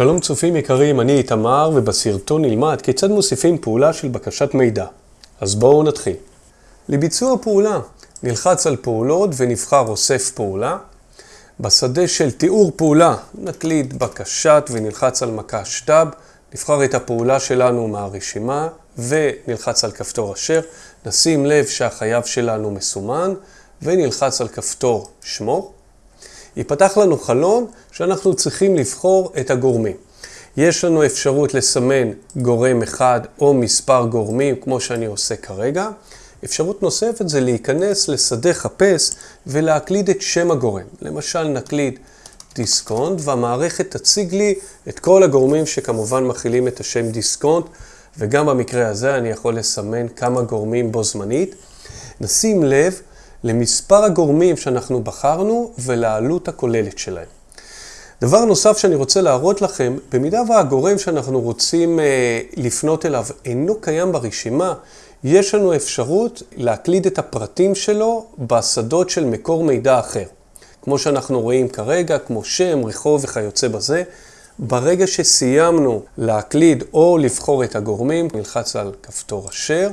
שלום צופים יקרים, אני איתמר, ובסרטון נלמד כיצד מוסיפים פעולה של בקשת מידע. אז בואו נתחיל. לביצוע פעולה, נלחץ על פעולות ונבחר אוסף פעולה. בשדה של תיאור פעולה, נקליד בקשת ונלחץ על מקש טאב, נבחר את הפעולה שלנו מהרשימה ונלחץ על כפתור אשר. נשים לב שהחייב שלנו מסומן ונלחץ על כפתור שמור. ייפתח לנו חלון שאנחנו צריכים לבחור את הגורמים. יש לנו אפשרות לסמן גורם אחד או מספר גורמים, כמו שאני עושה כרגע. אפשרות נוספת זה להיכנס לשדה חפש ולהקליד את שם הגורם. למשל נקליד דיסקונט והמערכת תציג לי את כל הגורמים שכמובן מכילים את השם דיסקונט וגם במקרה הזה אני יכול לסמן כמה גורמים בו זמנית. נשים לב למספר הגורמים שאנחנו בחרנו ולעלות הכוללת שלהם. דבר נוסף שאני רוצה להראות לכם, במידה והגורם שאנחנו רוצים אה, לפנות אליו אינו קיים ברשימה, יש לנו אפשרות להקליד את הפרטים שלו בשדות של מקור מידע אחר. כמו שאנחנו רואים כרגע, כמו שם, רחוב וכיוצא בזה. ברגע שסיימנו להקליד או לבחור את הגורמים, נלחץ על כפתור אשר.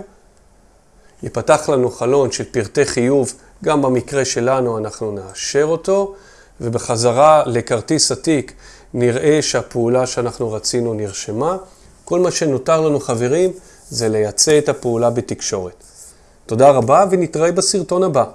ייפתח לנו חלון של פרטי חיוב, גם במקרה שלנו אנחנו נאשר אותו, ובחזרה לכרטיס התיק נראה שהפעולה שאנחנו רצינו נרשמה. כל מה שנותר לנו חברים זה לייצא את הפעולה בתקשורת. תודה רבה ונתראה בסרטון הבא.